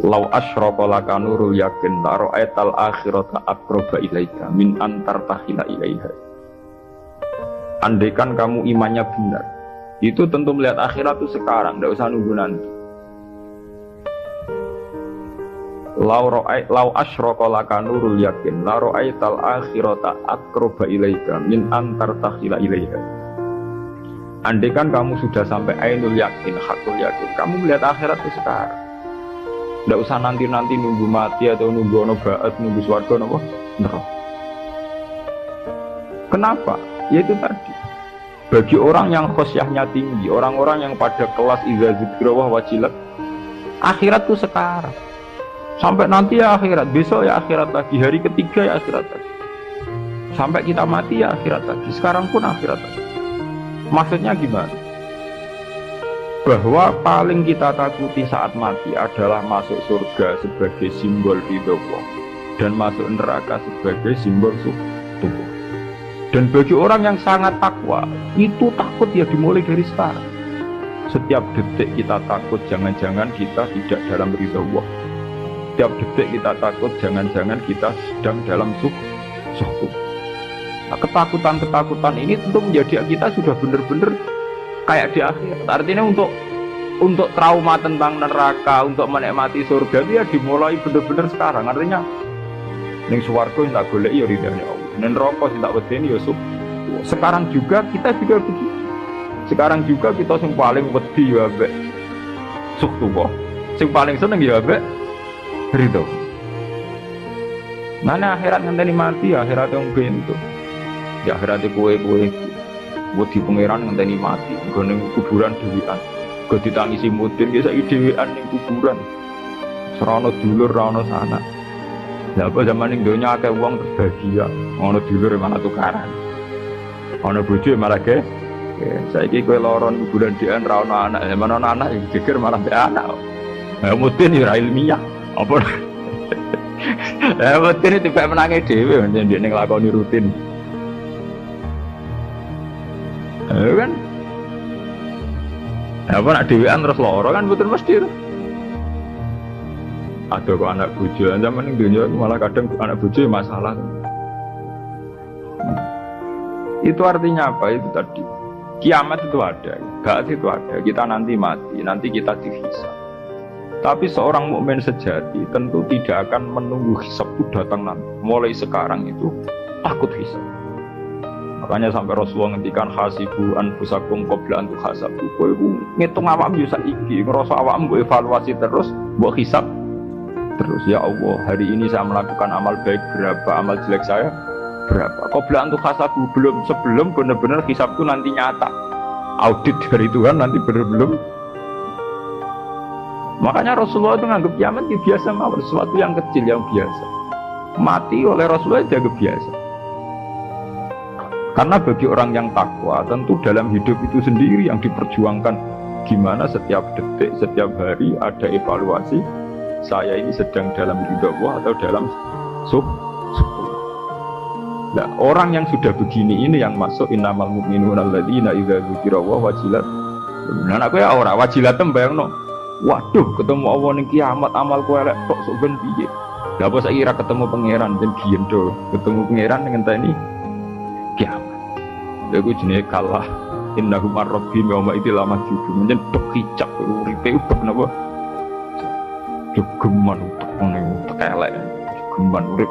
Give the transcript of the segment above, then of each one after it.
Lau asyraka laka nurul yakin la ra'aital akhirata aqraba ilaika min antar tahila ilaiha. Andaikan kamu imannya benar, itu tentu melihat akhirat itu sekarang, tidak usah nunggu nanti. Lau ra'ai lau laka nurul yakin la ra'aital akhirata aqraba ilaika min antar tahila ilaiha. Andaikan kamu sudah sampai ainul yakin, hakul yakin, kamu melihat akhirat itu sekarang. Tidak usah nanti-nanti nunggu mati atau nunggu ono baat, nunggu suarga, nopo. Kenapa? Ya itu tadi. Bagi orang yang khosyahnya tinggi, orang-orang yang pada kelas iza zikrawah wajilat, akhirat itu sekarang. Sampai nanti ya akhirat, besok ya akhirat lagi, hari ketiga ya akhirat lagi. Sampai kita mati ya akhirat lagi, sekarang pun akhirat lagi. Maksudnya gimana? Bahwa paling kita takuti saat mati adalah masuk surga sebagai simbol ridho dan masuk neraka sebagai simbol tubuh. Dan bagi orang yang sangat takwa, itu takut ya dimulai dari sekarang. Setiap detik kita takut jangan-jangan kita tidak dalam ridho Allah. Setiap detik kita takut jangan-jangan kita sedang dalam suh suh Nah, ketakutan-ketakutan ini tentu menjadi kita sudah benar-benar kayak di akhir. Artinya untuk untuk trauma tentang neraka, untuk menikmati surga itu ya dimulai benar-benar sekarang. Artinya ning swarga tak golek ya ridane Allah. Ning neraka sing tak wedeni ya. Sekarang juga kita juga begitu. Sekarang juga kita sing paling wedi ya ambek suk tuwa. Sing paling seneng ya ambek ridho. Mana akhirat ngenteni mati, akhirat yang bentuk di akhirat kue kue buat di pangeran ngenteni mati gue kuburan dewian gue ditangisi mudin ya saya dewian neng kuburan. Serono dulur rono sana. Ya apa zaman ini dunia akeh uang terbahagia? Ono dulur mana tukaran. Ono bojo malah saya kira kue loron kuburan dian rono anak. Ya mana anak? Yang geger malah be anak. Ya mudin ya ilmiah. Apa? Ya mudin itu tipe menangis dewi jadi dia ngelakoni rutin Ya kan? Apa nak dewean terus loro kan betul mesti itu. Ada kok anak bujo, zaman ini dunia malah kadang anak bujo masalah. Itu artinya apa? Itu tadi kiamat itu ada, gak itu ada. Kita nanti mati, nanti kita dihisap. Tapi seorang mukmin sejati tentu tidak akan menunggu hisap itu datang nanti. Mulai sekarang itu takut hisap. Makanya sampai Rasulullah ngendikan hasibu anfusakum qabla an tuhasabu. Kowe iku ngitung awakmu yo saiki, ngrasa awakmu mbok evaluasi terus, mbok hisab terus ya Allah, hari ini saya melakukan amal baik berapa, amal jelek saya berapa. Qabla an tuhasabu belum sebelum benar-benar hisabku nanti nyata. Audit dari Tuhan nanti benar belum Makanya Rasulullah itu nganggap kiamat ya biasa mawar sesuatu yang kecil yang biasa. Mati oleh Rasulullah jaga biasa. Karena bagi orang yang takwa tentu dalam hidup itu sendiri yang diperjuangkan gimana setiap detik, setiap hari ada evaluasi saya ini sedang dalam hidup Allah atau dalam sub Nah, orang yang sudah begini ini yang masuk innamal mu'minun alladzina idza dzukira wa wajilat. Nah, aku ya ora wajilat no. Waduh, ketemu Allah ning kiamat amal kowe elek tok sok ben piye. Lah apa saiki ketemu pangeran ben do. Ketemu pangeran dengan tani kiamat. Lagu jenis kalah. Innahu marrabbi yawma itu lama judu menjen tok hijab uripe ubah napa? Jogeman utek ngene utek elek. Jogeman urip.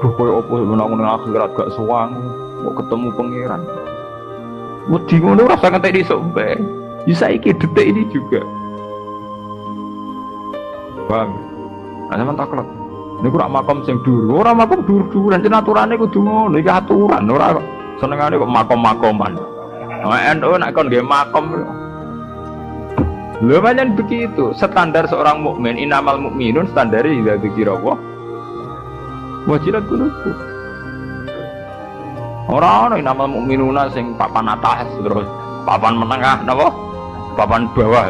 Duh koyo apa menang nang akhirat gak sewang kok ketemu pangeran? Wedi ngono ora usah ngentek iso bae bisa iki detik ini juga. Paham nah sampean taklek Ini kurang makom sing dulu, orang makom dulu dan aturannya kudu ngono, iki aturan, ora senengane kok makom-makoman. Nah, NU nak kon nggih makom. Lho pancen begitu, standar seorang mukmin inamal mukminun standar idza dzikira Allah. Wajilat kunuku. Ora ana inamal mukminuna sing papan atas terus papan menengah napa? Papan bawah.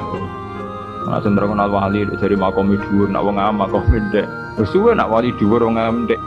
Nah, sing terkenal wali dari makom dhuwur nak wong am makom ndek. Wis suwe nak wali dhuwur wong am ndek.